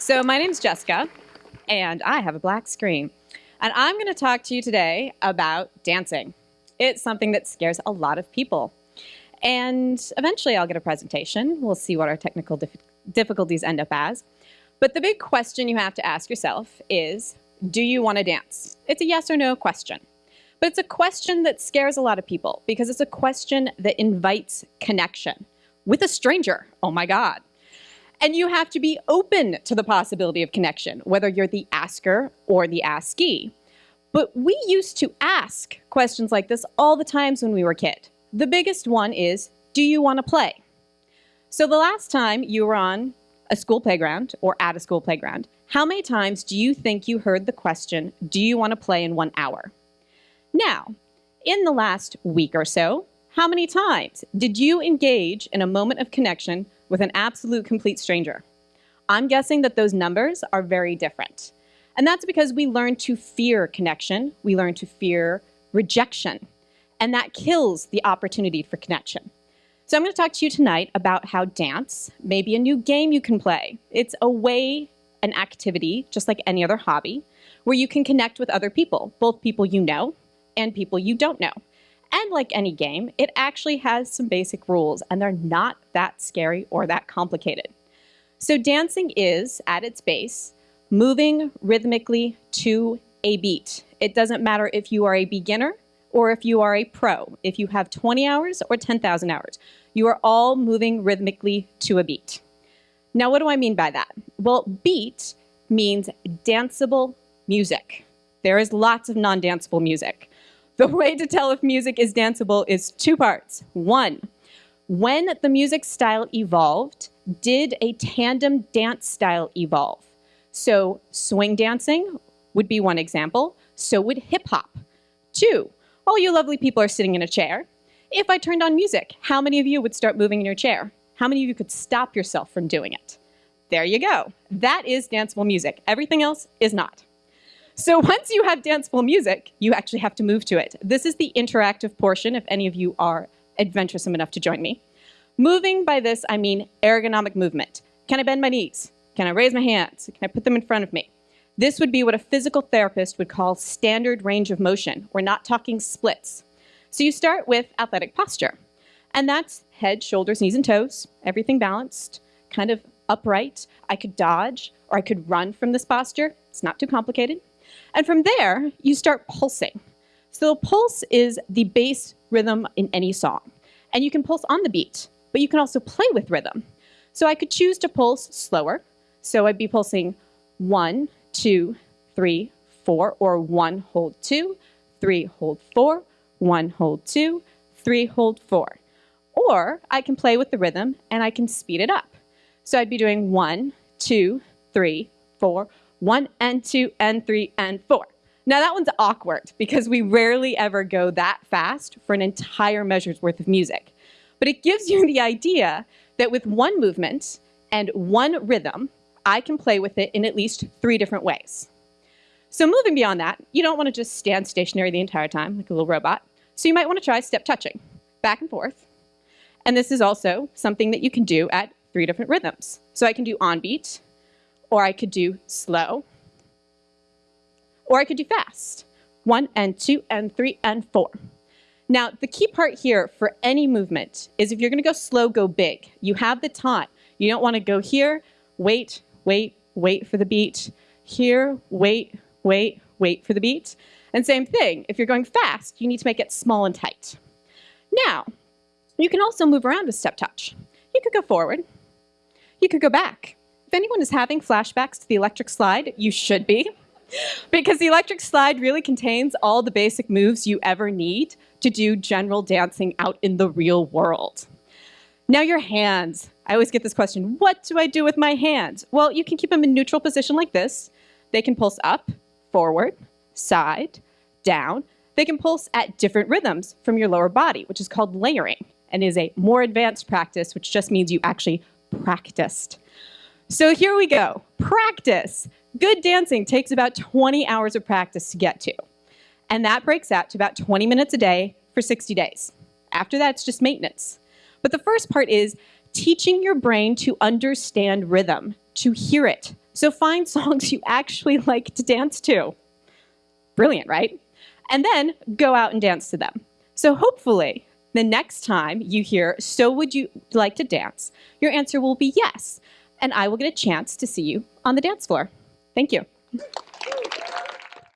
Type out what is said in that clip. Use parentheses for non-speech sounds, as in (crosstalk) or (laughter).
So, my name's Jessica, and I have a black screen. And I'm going to talk to you today about dancing. It's something that scares a lot of people. And eventually, I'll get a presentation. We'll see what our technical dif- difficulties end up as. But the big question you have to ask yourself is Do you want to dance? It's a yes or no question. But it's a question that scares a lot of people because it's a question that invites connection with a stranger. Oh my God. And you have to be open to the possibility of connection, whether you're the asker or the askee. But we used to ask questions like this all the times when we were kid. The biggest one is, do you want to play? So the last time you were on a school playground or at a school playground, how many times do you think you heard the question, do you want to play in one hour? Now, in the last week or so, how many times did you engage in a moment of connection with an absolute complete stranger? I'm guessing that those numbers are very different. And that's because we learn to fear connection, we learn to fear rejection, and that kills the opportunity for connection. So I'm going to talk to you tonight about how dance may be a new game you can play. It's a way, an activity, just like any other hobby, where you can connect with other people, both people you know and people you don't know. And like any game, it actually has some basic rules, and they're not that scary or that complicated. So, dancing is, at its base, moving rhythmically to a beat. It doesn't matter if you are a beginner or if you are a pro, if you have 20 hours or 10,000 hours. You are all moving rhythmically to a beat. Now, what do I mean by that? Well, beat means danceable music. There is lots of non danceable music. The way to tell if music is danceable is two parts. One, when the music style evolved, did a tandem dance style evolve? So, swing dancing would be one example. So would hip hop. Two, all you lovely people are sitting in a chair. If I turned on music, how many of you would start moving in your chair? How many of you could stop yourself from doing it? There you go. That is danceable music. Everything else is not. So (laughs) once you have danceable music, you actually have to move to it. This is the interactive portion, if any of you are adventuresome enough to join me. Moving by this, I mean ergonomic movement. Can I bend my knees? Can I raise my hands? Can I put them in front of me? This would be what a physical therapist would call standard range of motion. We're not talking splits. So you start with athletic posture, and that's head, shoulders, knees, and toes, everything balanced, kind of upright. I could dodge or I could run from this posture. It's not too complicated. And from there, you start pulsing. So pulse is the bass rhythm in any song. And you can pulse on the beat, but you can also play with rhythm. So I could choose to pulse slower. So I'd be pulsing one, two, three, four, or one, hold two, three, hold four, one, hold two, three, hold four. Or I can play with the rhythm and I can speed it up. So I'd be doing one, two, three, four, one and two and three and four. Now that one's awkward because we rarely ever go that fast for an entire measure's worth of music. But it gives you the idea that with one movement and one rhythm, I can play with it in at least three different ways. So moving beyond that, you don't want to just stand stationary the entire time like a little robot. So you might want to try step touching, back and forth. And this is also something that you can do at three different rhythms. So I can do on beat, or I could do slow, or I could do fast. One and two and three and four. Now, the key part here for any movement is if you're going to go slow, go big. You have the time. You don't want to go here, wait, wait, wait for the beat. Here, wait, wait, wait for the beat. And same thing, if you're going fast, you need to make it small and tight. Now, you can also move around with step touch. You could go forward. You could go back. If anyone is having flashbacks to the electric slide, you should be. (laughs) because the electric slide really contains all the basic moves you ever need to do general dancing out in the real world. Now, your hands. I always get this question what do I do with my hands? Well, you can keep them in neutral position like this. They can pulse up, forward, side, down. They can pulse at different rhythms from your lower body, which is called layering and is a more advanced practice, which just means you actually practiced. So here we go. Practice. Good dancing takes about 20 hours of practice to get to. And that breaks out to about 20 minutes a day for 60 days. After that, it's just maintenance. But the first part is teaching your brain to understand rhythm, to hear it. So find (laughs) songs you actually like to dance to. Brilliant, right? And then go out and dance to them. So hopefully, the next time you hear, so would you like to dance? Your answer will be yes and I will get a chance to see you on the dance floor. Thank you.